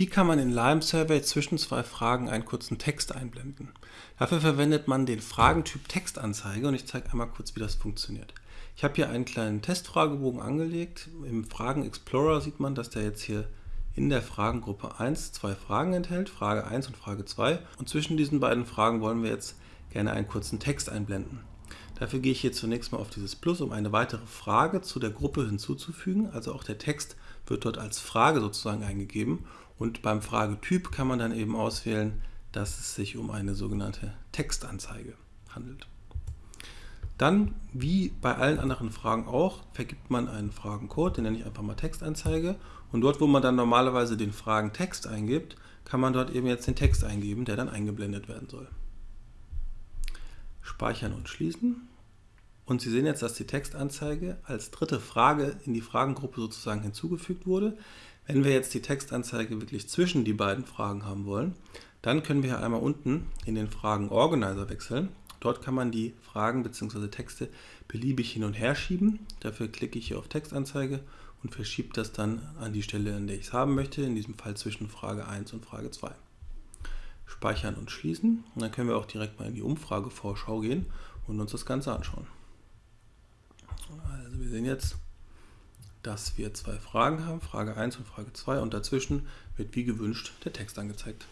Wie kann man in Lime Survey zwischen zwei Fragen einen kurzen Text einblenden? Dafür verwendet man den Fragentyp Textanzeige und ich zeige einmal kurz, wie das funktioniert. Ich habe hier einen kleinen Testfragebogen angelegt. Im Fragen Explorer sieht man, dass der jetzt hier in der Fragengruppe 1 zwei Fragen enthält, Frage 1 und Frage 2. Und zwischen diesen beiden Fragen wollen wir jetzt gerne einen kurzen Text einblenden. Dafür gehe ich hier zunächst mal auf dieses Plus, um eine weitere Frage zu der Gruppe hinzuzufügen. Also auch der Text wird dort als Frage sozusagen eingegeben und beim Fragetyp kann man dann eben auswählen, dass es sich um eine sogenannte Textanzeige handelt. Dann, wie bei allen anderen Fragen auch, vergibt man einen Fragencode, den nenne ich einfach mal Textanzeige. Und dort, wo man dann normalerweise den Fragentext eingibt, kann man dort eben jetzt den Text eingeben, der dann eingeblendet werden soll. Speichern und schließen. Und Sie sehen jetzt, dass die Textanzeige als dritte Frage in die Fragengruppe sozusagen hinzugefügt wurde. Wenn wir jetzt die Textanzeige wirklich zwischen die beiden Fragen haben wollen, dann können wir einmal unten in den Fragen Organizer wechseln. Dort kann man die Fragen bzw. Texte beliebig hin und her schieben. Dafür klicke ich hier auf Textanzeige und verschiebe das dann an die Stelle, an der ich es haben möchte, in diesem Fall zwischen Frage 1 und Frage 2. Speichern und schließen. Und dann können wir auch direkt mal in die Umfragevorschau gehen und uns das Ganze anschauen. Wir sehen jetzt, dass wir zwei Fragen haben, Frage 1 und Frage 2 und dazwischen wird wie gewünscht der Text angezeigt.